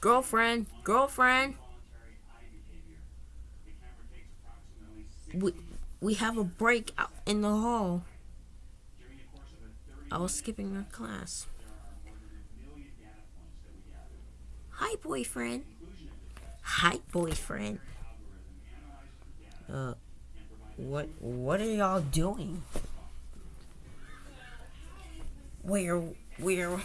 Girlfriend, girlfriend. We, we have a break out in the hall. I was skipping our class. Hi, boyfriend. Hi, boyfriend. Uh, what what are y'all doing? We're we're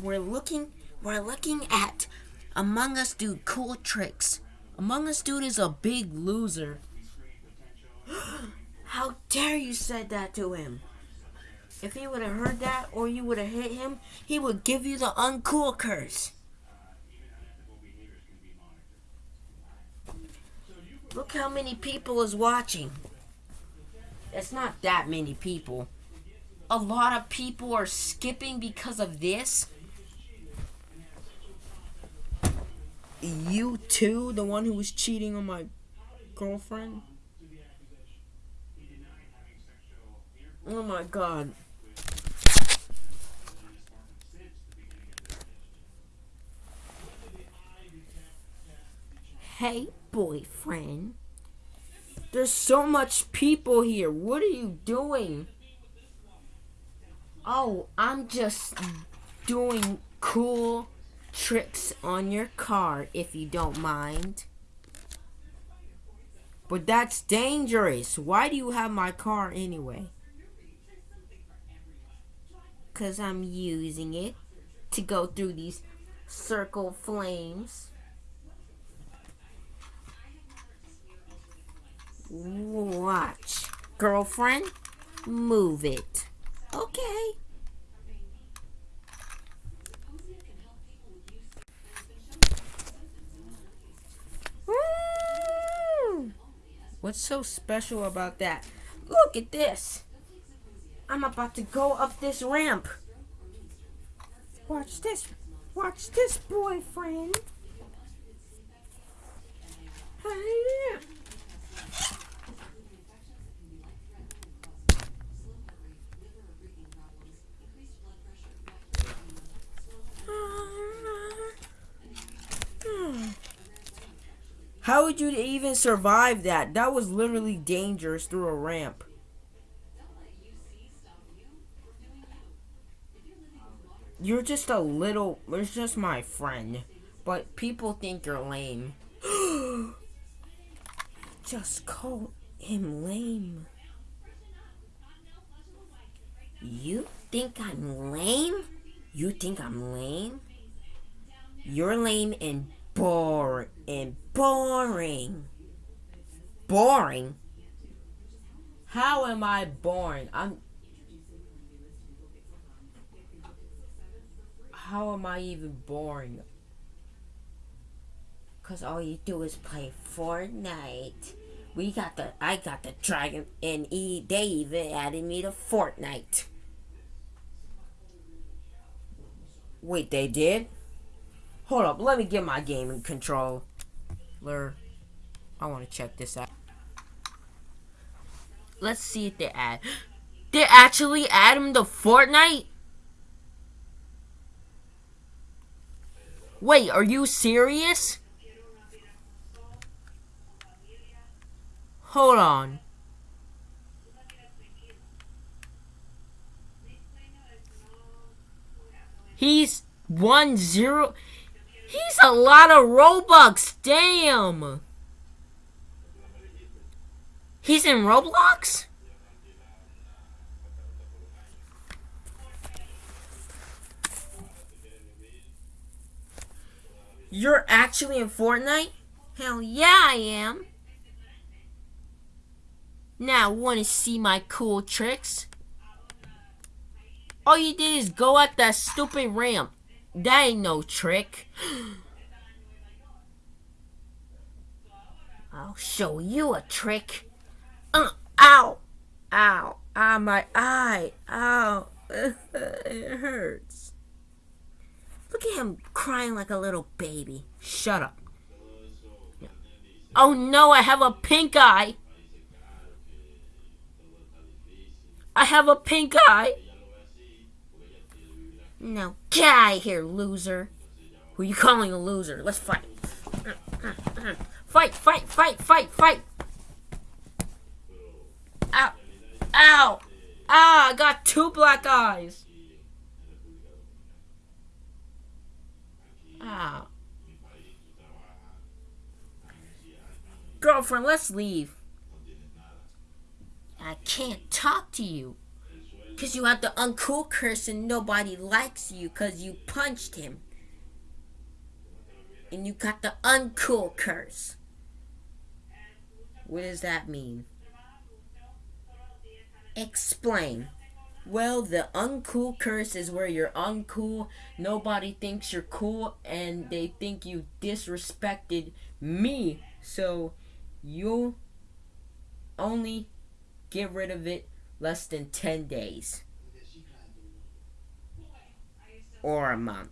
we're looking we're looking at Among Us Dude cool tricks. Among Us Dude is a big loser. How dare you said that to him? If he would have heard that or you would have hit him, he would give you the uncool curse. Look how many people is watching. It's not that many people. A lot of people are skipping because of this. You too, the one who was cheating on my girlfriend? Oh my god. Hey, boyfriend. There's so much people here. What are you doing? Oh, I'm just doing cool tricks on your car, if you don't mind. But that's dangerous. Why do you have my car anyway? Because I'm using it to go through these circle flames. Watch. Girlfriend, move it. Okay. What's so special about that? Look at this. I'm about to go up this ramp. Watch this. Watch this, boyfriend. Hey, How would you even survive that? That was literally dangerous through a ramp. You're just a little, you're just my friend. But people think you're lame. just call him lame. You think I'm lame? You think I'm lame? You're lame and boring and boring. Boring? How am I boring? I'm. How am I even boring? Cause all you do is play Fortnite. We got the I got the dragon and e they even added me to Fortnite. Wait, they did? Hold up, let me get my gaming controller. I want to check this out. Let's see if they add. They actually add him to Fortnite? Wait, are you serious? Hold on. He's one zero. He's a lot of Robux. Damn. He's in Roblox? You're actually in Fortnite? Hell yeah, I am. Now, want to see my cool tricks? All you did is go up that stupid ramp. That ain't no trick. I'll show you a trick. Uh, ow! Ow! Ah, my eye! Ow! it hurts. Look at him crying like a little baby. Shut up. Oh no, I have a pink eye! I have a pink eye! No, get out of here, loser. Who are you calling a loser? Let's fight. Fight, fight, fight, fight, fight. Ow. Ow. Ah, I got two black eyes. Ah. Girlfriend, let's leave. I can't talk to you. Because you have the uncool curse and nobody likes you because you punched him. And you got the uncool curse. What does that mean? Explain. Well, the uncool curse is where you're uncool, nobody thinks you're cool, and they think you disrespected me. So, you'll only get rid of it less than 10 days. Or a month.